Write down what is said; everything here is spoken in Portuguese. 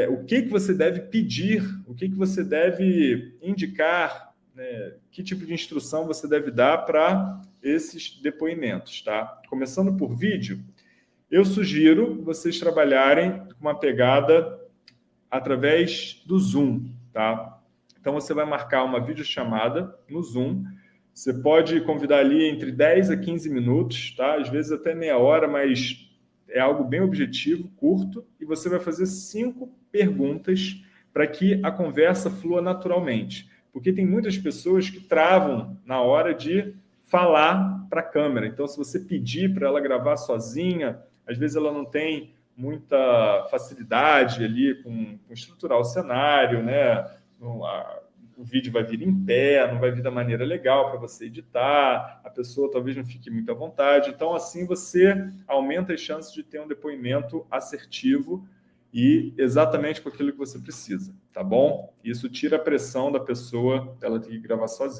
é, o que, que você deve pedir, o que, que você deve indicar, né, que tipo de instrução você deve dar para esses depoimentos. Tá? Começando por vídeo, eu sugiro vocês trabalharem com uma pegada através do Zoom. Tá? Então, você vai marcar uma videochamada no Zoom, você pode convidar ali entre 10 a 15 minutos, tá? às vezes até meia hora, mas é algo bem objetivo, curto, e você vai fazer cinco perguntas para que a conversa flua naturalmente. Porque tem muitas pessoas que travam na hora de falar para a câmera. Então, se você pedir para ela gravar sozinha, às vezes ela não tem muita facilidade ali com, com estruturar o cenário, né? O vídeo vai vir em pé, não vai vir da maneira legal para você editar, a pessoa talvez não fique muito à vontade. Então, assim, você aumenta as chances de ter um depoimento assertivo e exatamente com aquilo que você precisa, tá bom? Isso tira a pressão da pessoa, ela ter que gravar sozinha.